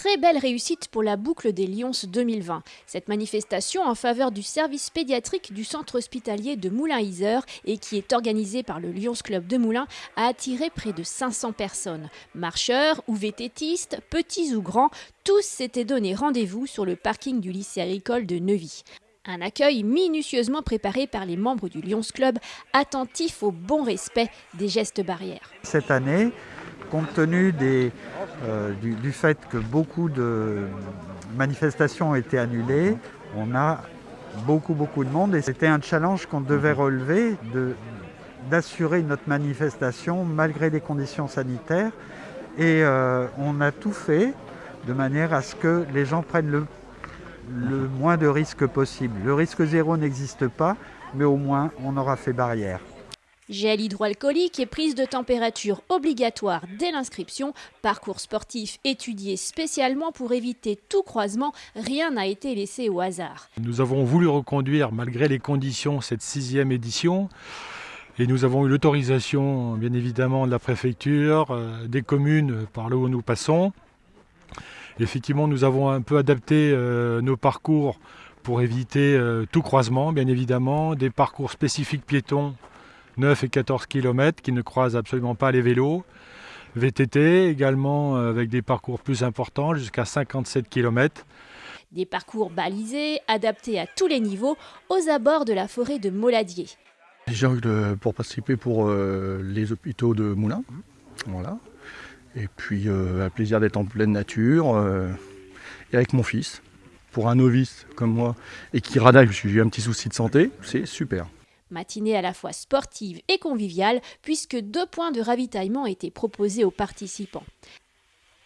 très belle réussite pour la boucle des Lions 2020. Cette manifestation en faveur du service pédiatrique du centre hospitalier de Moulin-Isère et qui est organisée par le Lions Club de Moulins a attiré près de 500 personnes. Marcheurs ou vététistes, petits ou grands, tous s'étaient donné rendez-vous sur le parking du lycée agricole de Neuvy. Un accueil minutieusement préparé par les membres du Lions Club, attentifs au bon respect des gestes barrières. Cette année, compte tenu euh, du, fait que beaucoup de manifestations ont été annulées, on a beaucoup beaucoup de monde et c'était un challenge qu'on devait relever d'assurer notre manifestation malgré les conditions sanitaires et euh, on a tout fait de manière à ce que les gens prennent le le moins de risques possible. Le risque zéro n'existe pas, mais au moins on aura fait barrière. Gel hydroalcoolique et prise de température obligatoire dès l'inscription, parcours sportif étudié spécialement pour éviter tout croisement, rien n'a été laissé au hasard. Nous avons voulu reconduire malgré les conditions cette sixième édition et nous avons eu l'autorisation bien évidemment de la préfecture, euh, des communes par là où nous passons. Effectivement, nous avons un peu adapté euh, nos parcours pour éviter euh, tout croisement, bien évidemment, des parcours spécifiques piétons 9 et 14 km qui ne croisent absolument pas les vélos. VTT également euh, avec des parcours plus importants jusqu'à 57 km. Des parcours balisés, adaptés à tous les niveaux, aux abords de la forêt de Moladier. J'ai pour participer pour les hôpitaux de Moulins. Voilà. Et puis euh, un plaisir d'être en pleine nature euh, et avec mon fils. Pour un novice comme moi et qui radaille parce que j'ai eu un petit souci de santé, c'est super. Matinée à la fois sportive et conviviale, puisque deux points de ravitaillement étaient proposés aux participants.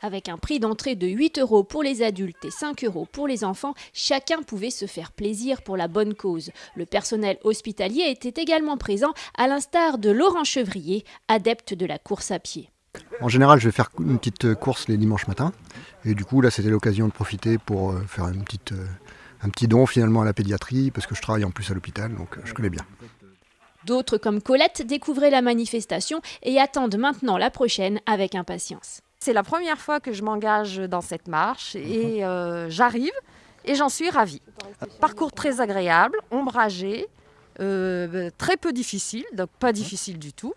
Avec un prix d'entrée de 8 euros pour les adultes et 5 euros pour les enfants, chacun pouvait se faire plaisir pour la bonne cause. Le personnel hospitalier était également présent, à l'instar de Laurent Chevrier, adepte de la course à pied. En général, je vais faire une petite course les dimanches matins. Et du coup, là, c'était l'occasion de profiter pour euh, faire euh, un petit don finalement à la pédiatrie, parce que je travaille en plus à l'hôpital, donc euh, je connais bien. D'autres, comme Colette, découvraient la manifestation et attendent maintenant la prochaine avec impatience. C'est la première fois que je m'engage dans cette marche et j'arrive et j'en suis ravie. Parcours très agréable, ombragé, très peu difficile, donc pas difficile du tout.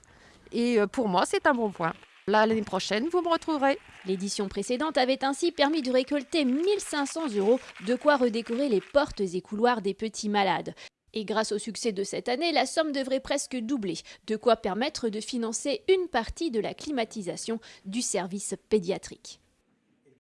Et pour moi, c'est un bon point. L'année prochaine, vous me retrouverez. L'édition précédente avait ainsi permis de récolter 1500 euros, de quoi redécorer les portes et couloirs des petits malades. Et grâce au succès de cette année, la somme devrait presque doubler, de quoi permettre de financer une partie de la climatisation du service pédiatrique.